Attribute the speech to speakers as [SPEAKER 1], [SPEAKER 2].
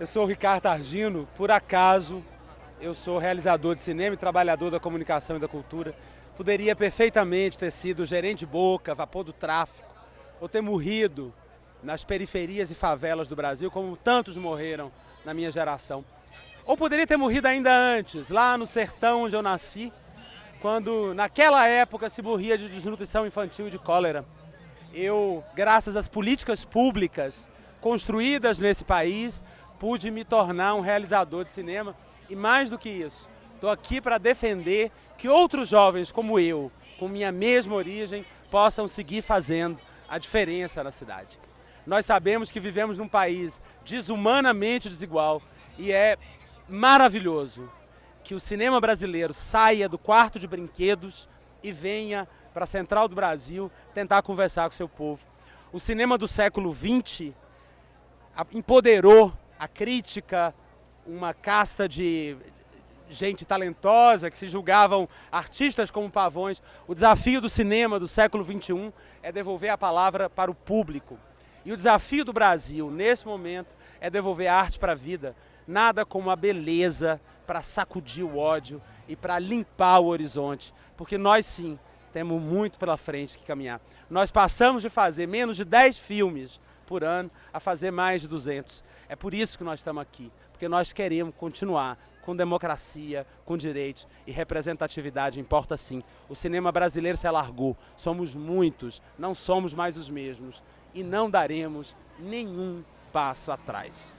[SPEAKER 1] Eu sou o Ricardo Argino, por acaso eu sou realizador de cinema e trabalhador da comunicação e da cultura. Poderia perfeitamente ter sido gerente de boca, vapor do tráfico, ou ter morrido nas periferias e favelas do Brasil, como tantos morreram na minha geração. Ou poderia ter morrido ainda antes, lá no sertão onde eu nasci, quando naquela época se morria de desnutrição infantil e de cólera. Eu, graças às políticas públicas construídas nesse país, pude me tornar um realizador de cinema e mais do que isso, estou aqui para defender que outros jovens como eu, com minha mesma origem, possam seguir fazendo a diferença na cidade. Nós sabemos que vivemos num país desumanamente desigual e é maravilhoso que o cinema brasileiro saia do quarto de brinquedos e venha para a Central do Brasil tentar conversar com seu povo. O cinema do século XX empoderou a crítica, uma casta de gente talentosa que se julgavam artistas como pavões. O desafio do cinema do século XXI é devolver a palavra para o público. E o desafio do Brasil, nesse momento, é devolver a arte para a vida. Nada como a beleza para sacudir o ódio e para limpar o horizonte. Porque nós sim temos muito pela frente que caminhar. Nós passamos de fazer menos de 10 filmes por ano a fazer mais de 200. É por isso que nós estamos aqui, porque nós queremos continuar com democracia, com direitos e representatividade importa sim. O cinema brasileiro se alargou, somos muitos, não somos mais os mesmos e não daremos nenhum passo atrás.